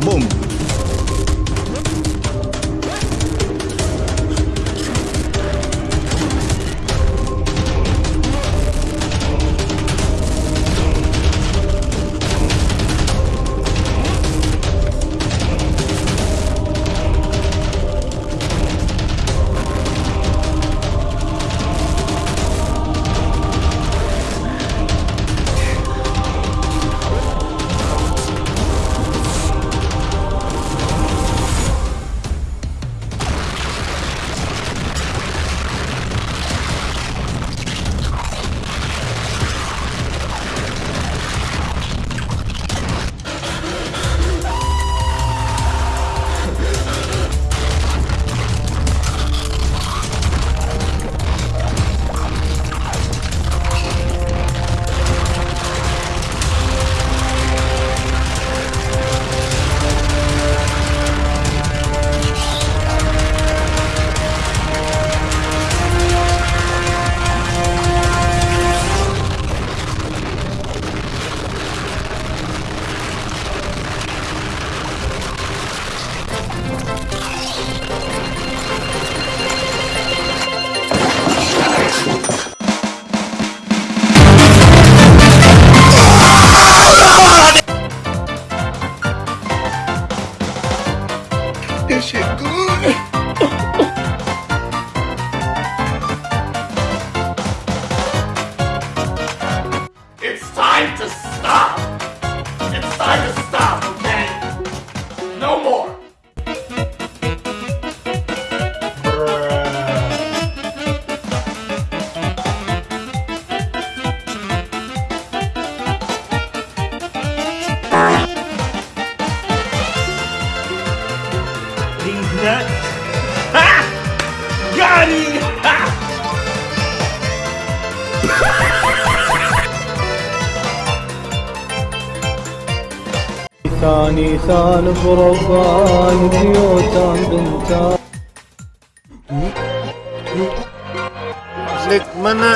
Boom. This shit good. It's time to stop! It's time to stop, These nuts. Ha! Got him! Ha! ثاني ثالث وربع نيوتن بنتان Nick, mana?